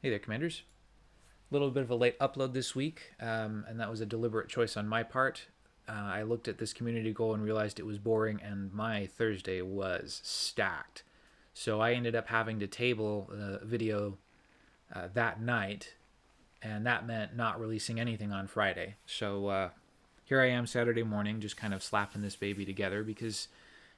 Hey there, Commanders. A little bit of a late upload this week, um, and that was a deliberate choice on my part. Uh, I looked at this community goal and realized it was boring, and my Thursday was stacked. So I ended up having to table the video uh, that night, and that meant not releasing anything on Friday. So uh, here I am Saturday morning, just kind of slapping this baby together because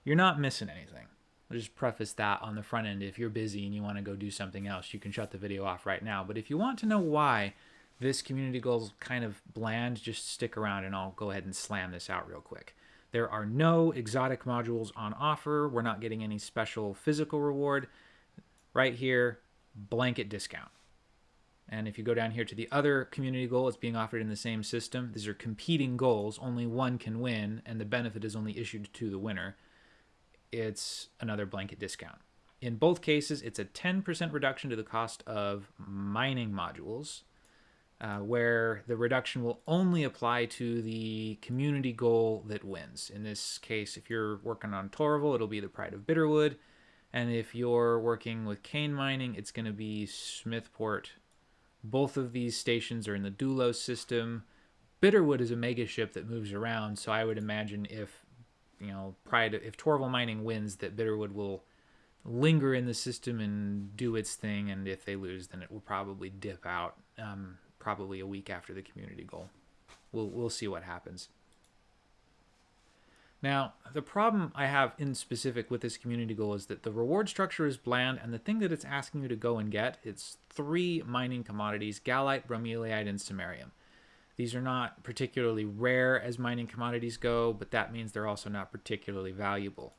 you're not missing anything. I'll just preface that on the front end. If you're busy and you want to go do something else, you can shut the video off right now. But if you want to know why this community goal is kind of bland, just stick around and I'll go ahead and slam this out real quick. There are no exotic modules on offer. We're not getting any special physical reward. Right here, blanket discount. And if you go down here to the other community goal, it's being offered in the same system. These are competing goals. Only one can win, and the benefit is only issued to the winner it's another blanket discount. In both cases, it's a 10% reduction to the cost of mining modules, uh, where the reduction will only apply to the community goal that wins. In this case, if you're working on Torval, it'll be the Pride of Bitterwood. And if you're working with cane mining, it's going to be Smithport. Both of these stations are in the Dulos system. Bitterwood is a mega ship that moves around, so I would imagine if you know, Pride, if Torval Mining wins, that Bitterwood will linger in the system and do its thing, and if they lose, then it will probably dip out, um, probably a week after the community goal. We'll, we'll see what happens. Now, the problem I have in specific with this community goal is that the reward structure is bland, and the thing that it's asking you to go and get, it's three mining commodities, gallite, bromellite, and samarium. These are not particularly rare as mining commodities go, but that means they're also not particularly valuable.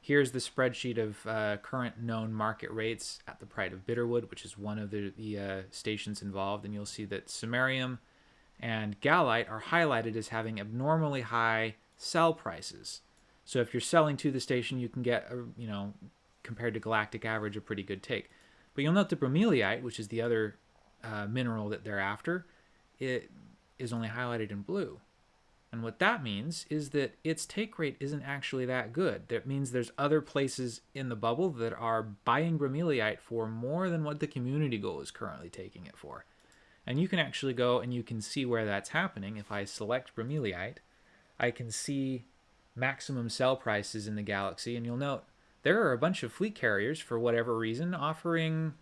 Here's the spreadsheet of uh, current known market rates at the Pride of Bitterwood, which is one of the, the uh, stations involved, and you'll see that samarium and gallite are highlighted as having abnormally high sell prices. So if you're selling to the station, you can get, a, you know, compared to galactic average, a pretty good take. But you'll note the bromellite, which is the other uh, mineral that they're after, it is only highlighted in blue. And what that means is that its take rate isn't actually that good. That means there's other places in the bubble that are buying bromellite for more than what the community goal is currently taking it for. And you can actually go and you can see where that's happening. If I select bromellite, I can see maximum sell prices in the galaxy. And you'll note there are a bunch of fleet carriers, for whatever reason, offering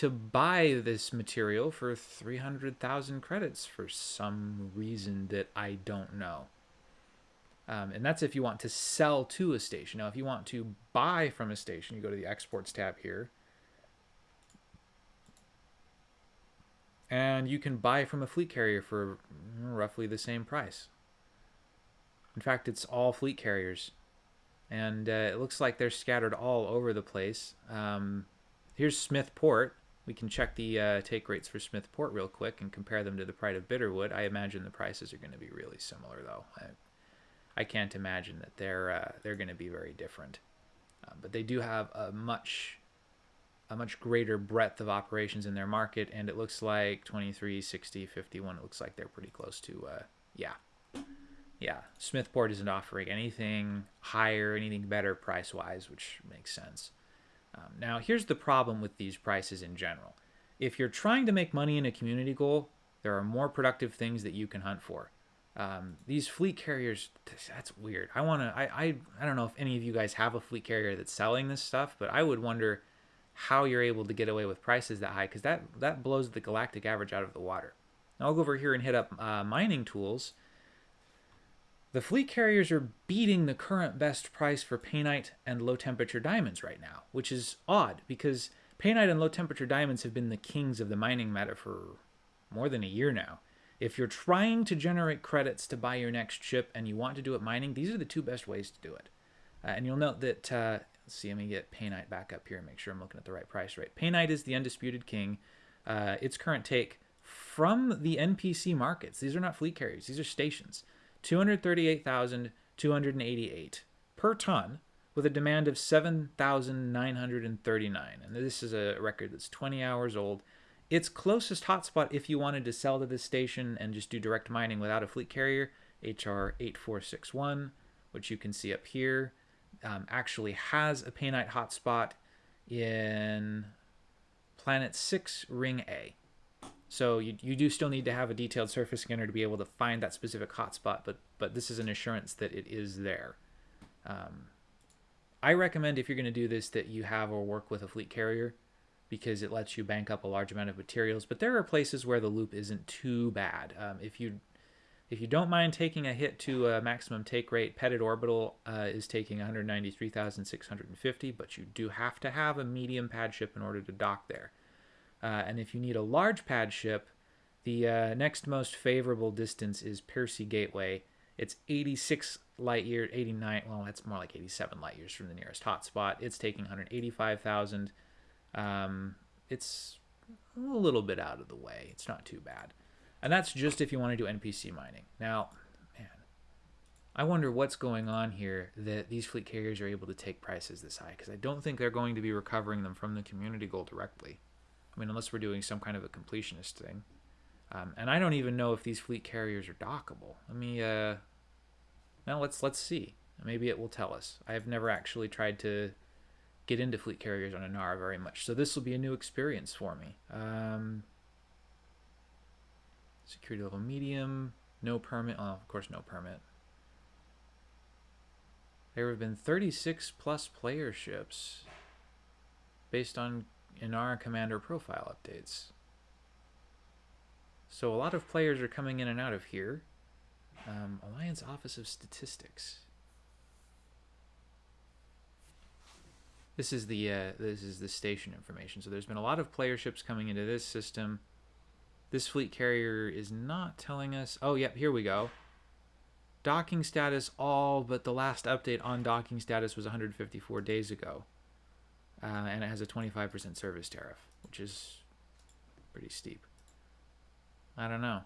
to buy this material for 300,000 credits for some reason that I don't know. Um, and that's if you want to sell to a station. Now, if you want to buy from a station, you go to the exports tab here. And you can buy from a fleet carrier for roughly the same price. In fact, it's all fleet carriers. And uh, it looks like they're scattered all over the place. Um, here's Smithport. We can check the uh, take rates for Smithport real quick and compare them to the Pride of Bitterwood. I imagine the prices are going to be really similar, though. I, I can't imagine that they're uh, they're going to be very different. Uh, but they do have a much a much greater breadth of operations in their market, and it looks like 23, 60, 51. It looks like they're pretty close to uh, yeah, yeah. Smithport isn't offering anything higher, anything better price wise, which makes sense. Um, now, here's the problem with these prices in general. If you're trying to make money in a community goal, there are more productive things that you can hunt for. Um, these fleet carriers, that's weird. I want to, I, I, I don't know if any of you guys have a fleet carrier that's selling this stuff, but I would wonder how you're able to get away with prices that high because that, that blows the galactic average out of the water. Now I'll go over here and hit up uh, mining tools the fleet carriers are beating the current best price for painite and low temperature diamonds right now, which is odd because painite and low temperature diamonds have been the kings of the mining meta for more than a year now. If you're trying to generate credits to buy your next ship and you want to do it mining, these are the two best ways to do it. Uh, and you'll note that, uh, let's see, let me get painite back up here and make sure I'm looking at the right price rate. Painite is the undisputed king. Uh, its current take from the NPC markets. These are not fleet carriers, these are stations. 238,288 per ton with a demand of 7,939. And this is a record that's 20 hours old. Its closest hotspot, if you wanted to sell to this station and just do direct mining without a fleet carrier, HR 8461, which you can see up here, um, actually has a painite hotspot in Planet 6 Ring A. So you, you do still need to have a detailed surface scanner to be able to find that specific hotspot, but but this is an assurance that it is there. Um, I recommend if you're going to do this that you have or work with a fleet carrier because it lets you bank up a large amount of materials. But there are places where the loop isn't too bad. Um, if you if you don't mind taking a hit to a maximum take rate, Pettit Orbital uh, is taking 193,650, but you do have to have a medium pad ship in order to dock there. Uh, and if you need a large pad ship, the uh, next most favorable distance is Percy Gateway. It's 86 light years, 89, well, that's more like 87 light years from the nearest hotspot. It's taking 185,000. Um, it's a little bit out of the way. It's not too bad. And that's just if you want to do NPC mining. Now, man, I wonder what's going on here that these fleet carriers are able to take prices this high because I don't think they're going to be recovering them from the community goal directly. I mean, unless we're doing some kind of a completionist thing. Um, and I don't even know if these fleet carriers are dockable. Let me, uh, now let's let's see. Maybe it will tell us. I have never actually tried to get into fleet carriers on Inara very much, so this will be a new experience for me. Um, Security level medium. No permit. Oh, of course, no permit. There have been 36 plus player ships based on Inara Commander profile updates. So a lot of players are coming in and out of here. Um, Alliance Office of Statistics. This is the uh, this is the station information. So there's been a lot of player ships coming into this system. This fleet carrier is not telling us. Oh, yep, here we go. Docking status all, but the last update on docking status was 154 days ago. Uh, and it has a 25% service tariff, which is pretty steep. I don't know.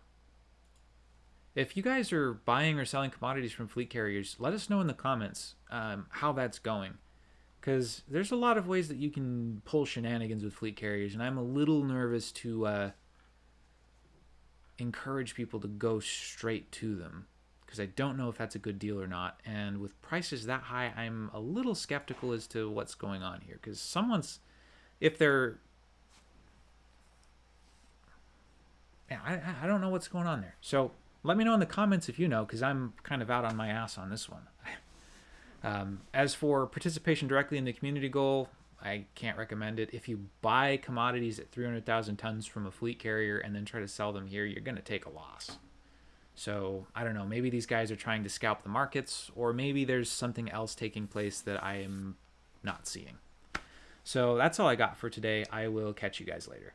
If you guys are buying or selling commodities from fleet carriers, let us know in the comments um, how that's going. Because there's a lot of ways that you can pull shenanigans with fleet carriers, and I'm a little nervous to uh, encourage people to go straight to them because I don't know if that's a good deal or not. And with prices that high, I'm a little skeptical as to what's going on here because someone's, if they're, yeah, I, I don't know what's going on there. So let me know in the comments if you know because I'm kind of out on my ass on this one. Um, as for participation directly in the community goal, I can't recommend it. If you buy commodities at 300,000 tons from a fleet carrier and then try to sell them here, you're going to take a loss. So I don't know. Maybe these guys are trying to scalp the markets, or maybe there's something else taking place that I am not seeing. So that's all I got for today. I will catch you guys later.